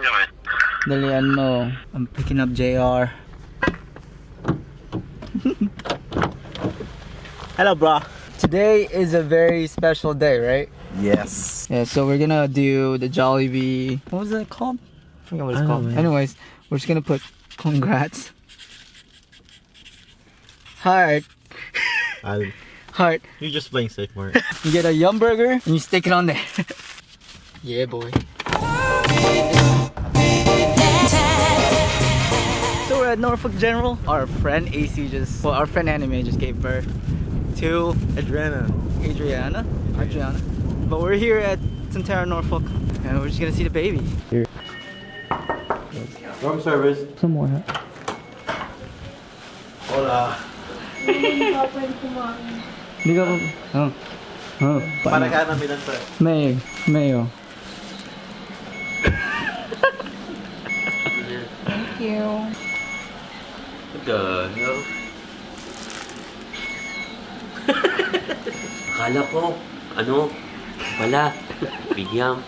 Okay. Dalian mo. I'm picking up JR. Hello, bro. Today is a very special day, right? Yes. Yeah, so we're gonna do the Jollibee. What was it called? I forgot what it's I called. know, man. Anyways, we're just gonna put congrats. Heart, I'll, heart. you're just playing safe, Mark. You get a yum burger and you stick it on there. yeah, boy. At Norfolk General. Our friend AC just, well, our friend Anime just gave birth to Adriana. Adriana. Adriana. But we're here at Sentara Norfolk and we're just gonna see the baby. Here. Room service. Some more. Hola. Hindi ka pa. Oh. Oh. Para Paano? ka namin lang sir. May. Mayo. Oh. Thank you. The hell? Akala ko, ano, wala, bigyan.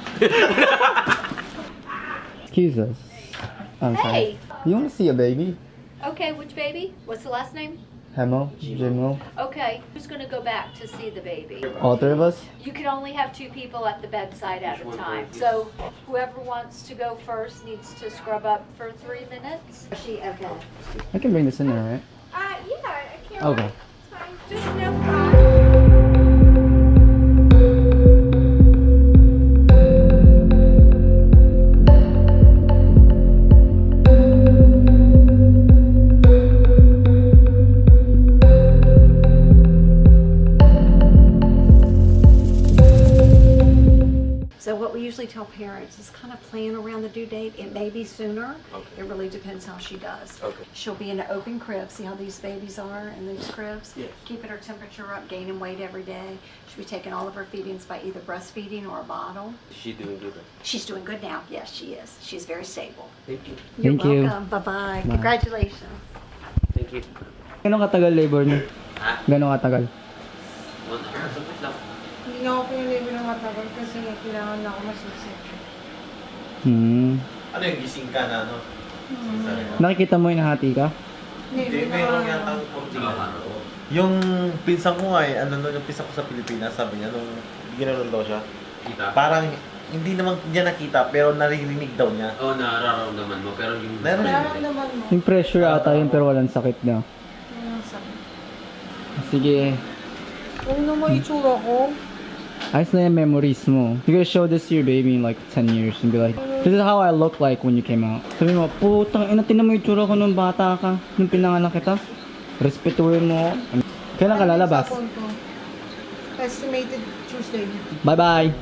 Excuse us. I'm sorry. Hey. You wanna see a baby? Okay, which baby? What's the last name? Hemo? Jimo? Okay, who's gonna go back to see the baby? All three of us? You can only have two people at the bedside at a time. So whoever wants to go first needs to scrub up for three minutes. She, okay. I can bring this in there, right? Uh, yeah, I can't. Okay. It's fine. Just no what we usually tell parents is kind of plan around the due date. It may be sooner. It really depends how she does. Okay. She'll be in an open crib. See how these babies are in these cribs? Yes. Keeping her temperature up, gaining weight every day. She'll be taking all of her feedings by either breastfeeding or a bottle. Is she doing good? She's doing good now. Yes, she is. She's very stable. Thank you. You're Thank welcome. Bye-bye. Congratulations. Thank you. Gano'ng katagal labor niyo? Ha? Gano'ng katagal? Na ako pinilibre ng matagal kasi kailangan na ako masusip. Hmm. Ano yung gising ka na, ano? Sorry. Nakikita mo yung nahati ka? Hindi, Hindi meron yata ang konting ano. Yung pinsan ko nga eh, ano nun, yung pinsan ko sa Pilipinas, sabi niya, nung ginanon daw siya, Kita? parang hindi naman niya nakita, pero naririnig daw niya. Oo, oh, nararamdaman mo, pero yung... Nararamdaman mo. Yung pressure ata yun pero walang sakit na. Ano ang sakit? Sige. Na mo itsura ko. Ayos na yung memories mo. You gotta show this to your baby in like 10 years and be like, this is how I look like when you came out. Sabi mo, putang ina, tinan mo yung tsura ko nung bata ka, nung pinanganak kita. Respetuhin mo. Kailan ka lalabas? Estimated Tuesday. Bye-bye.